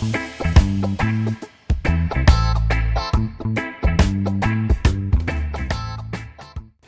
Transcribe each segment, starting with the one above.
Thank you.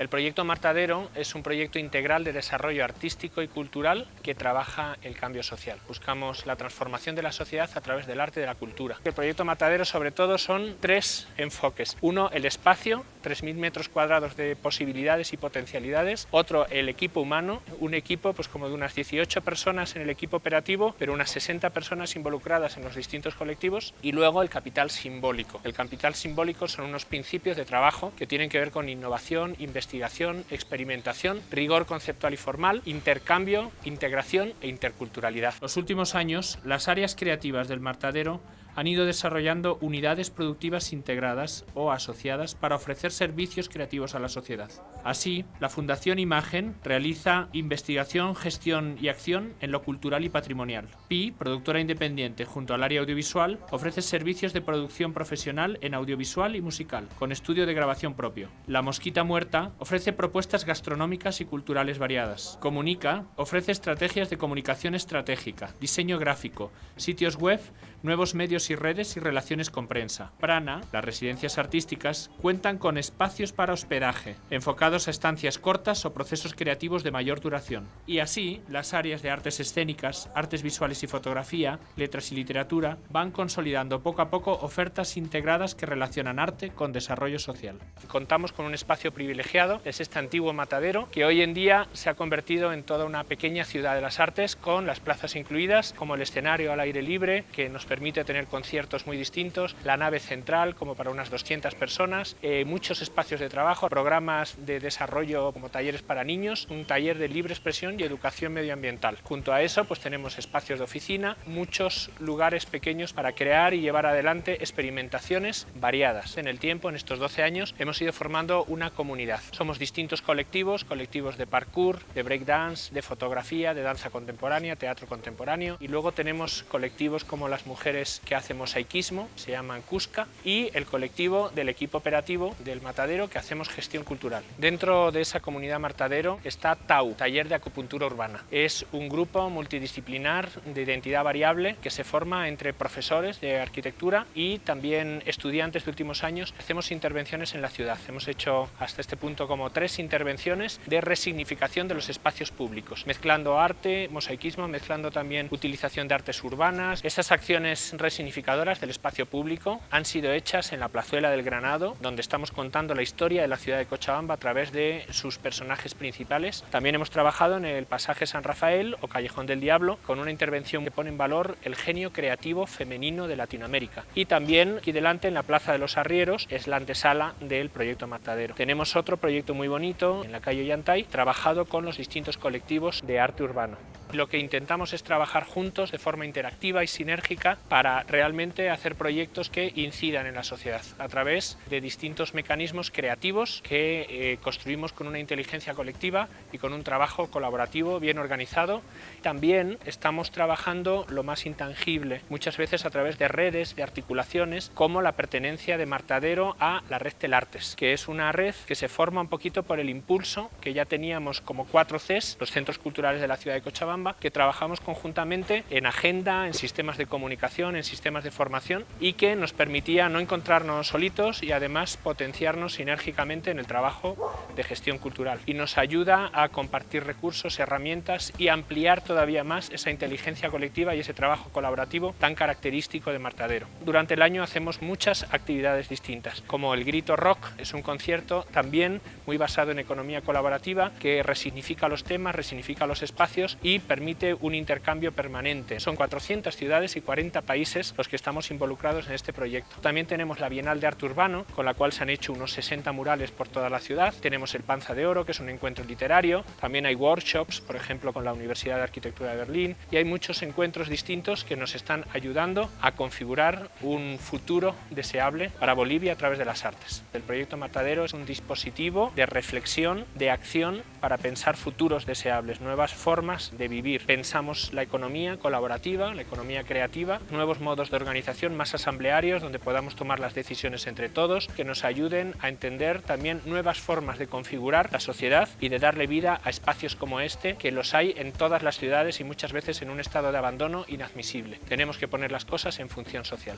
El proyecto Martadero es un proyecto integral de desarrollo artístico y cultural que trabaja el cambio social. Buscamos la transformación de la sociedad a través del arte y de la cultura. El proyecto Martadero sobre todo son tres enfoques. Uno, el espacio, 3.000 metros cuadrados de posibilidades y potencialidades. Otro, el equipo humano, un equipo pues como de unas 18 personas en el equipo operativo, pero unas 60 personas involucradas en los distintos colectivos. Y luego el capital simbólico. El capital simbólico son unos principios de trabajo que tienen que ver con innovación, investigación, investigación, experimentación, rigor conceptual y formal, intercambio, integración e interculturalidad. Los últimos años, las áreas creativas del Martadero han ido desarrollando unidades productivas integradas o asociadas para ofrecer servicios creativos a la sociedad. Así, la Fundación Imagen realiza investigación, gestión y acción en lo cultural y patrimonial. PI, productora independiente junto al área audiovisual, ofrece servicios de producción profesional en audiovisual y musical, con estudio de grabación propio. La Mosquita Muerta ofrece propuestas gastronómicas y culturales variadas. Comunica ofrece estrategias de comunicación estratégica, diseño gráfico, sitios web, nuevos medios y redes y relaciones con prensa. Prana, las residencias artísticas, cuentan con espacios para hospedaje, enfocados a estancias cortas o procesos creativos de mayor duración. Y así, las áreas de artes escénicas, artes visuales y fotografía, letras y literatura, van consolidando poco a poco ofertas integradas que relacionan arte con desarrollo social. Contamos con un espacio privilegiado, es este antiguo matadero, que hoy en día se ha convertido en toda una pequeña ciudad de las artes, con las plazas incluidas, como el escenario al aire libre, que nos permite tener conciertos muy distintos, la nave central como para unas 200 personas, eh, muchos espacios de trabajo, programas de desarrollo como talleres para niños, un taller de libre expresión y educación medioambiental. Junto a eso pues tenemos espacios de oficina, muchos lugares pequeños para crear y llevar adelante experimentaciones variadas. En el tiempo, en estos 12 años, hemos ido formando una comunidad. Somos distintos colectivos, colectivos de parkour, de breakdance, de fotografía, de danza contemporánea, teatro contemporáneo y luego tenemos colectivos como las mujeres que hacen mosaicismo, se llaman Cusca, y el colectivo del equipo operativo del Matadero que hacemos gestión cultural. Dentro de esa comunidad Matadero está TAU, Taller de Acupuntura Urbana. Es un grupo multidisciplinar de identidad variable que se forma entre profesores de arquitectura y también estudiantes de últimos años. Hacemos intervenciones en la ciudad. Hemos hecho hasta este punto como tres intervenciones de resignificación de los espacios públicos, mezclando arte, mosaicismo, mezclando también utilización de artes urbanas. Esas acciones resignificadoras del espacio público han sido hechas en la plazuela del Granado, donde estamos contando la historia de la ciudad de Cochabamba a través de sus personajes principales. También hemos trabajado en el pasaje San Rafael o Callejón del Diablo, con una intervención que pone en valor el genio creativo femenino de Latinoamérica. Y también aquí delante en la Plaza de los Arrieros es la antesala del proyecto Matadero. Tenemos otro proyecto muy bonito en la calle Yantay, trabajado con los distintos colectivos de arte urbano. Lo que intentamos es trabajar juntos de forma interactiva y sinérgica para realmente hacer proyectos que incidan en la sociedad a través de distintos mecanismos creativos que eh, construimos con una inteligencia colectiva y con un trabajo colaborativo bien organizado. También estamos trabajando lo más intangible, muchas veces a través de redes, de articulaciones, como la pertenencia de Martadero a la red Telartes, que es una red que se forma un poquito por el impulso que ya teníamos como cuatro Cs, los centros culturales de la ciudad de Cochabamba, que trabajamos conjuntamente en agenda, en sistemas de comunicación, en sistemas de formación y que nos permitía no encontrarnos solitos y además potenciarnos sinérgicamente en el trabajo de gestión cultural. Y nos ayuda a compartir recursos, herramientas y ampliar todavía más esa inteligencia colectiva y ese trabajo colaborativo tan característico de Martadero. Durante el año hacemos muchas actividades distintas, como el Grito Rock, es un concierto también muy basado en economía colaborativa que resignifica los temas, resignifica los espacios y permite un intercambio permanente. Son 400 ciudades y 40 países los que estamos involucrados en este proyecto. También tenemos la Bienal de Arte Urbano, con la cual se han hecho unos 60 murales por toda la ciudad. Tenemos el Panza de Oro, que es un encuentro literario. También hay workshops, por ejemplo, con la Universidad de Arquitectura de Berlín. Y hay muchos encuentros distintos que nos están ayudando a configurar un futuro deseable para Bolivia a través de las artes. El proyecto Matadero es un dispositivo de reflexión, de acción, para pensar futuros deseables, nuevas formas de vivir. Pensamos la economía colaborativa, la economía creativa, nuevos modos de organización más asamblearios donde podamos tomar las decisiones entre todos, que nos ayuden a entender también nuevas formas de configurar la sociedad y de darle vida a espacios como este, que los hay en todas las ciudades y muchas veces en un estado de abandono inadmisible. Tenemos que poner las cosas en función social.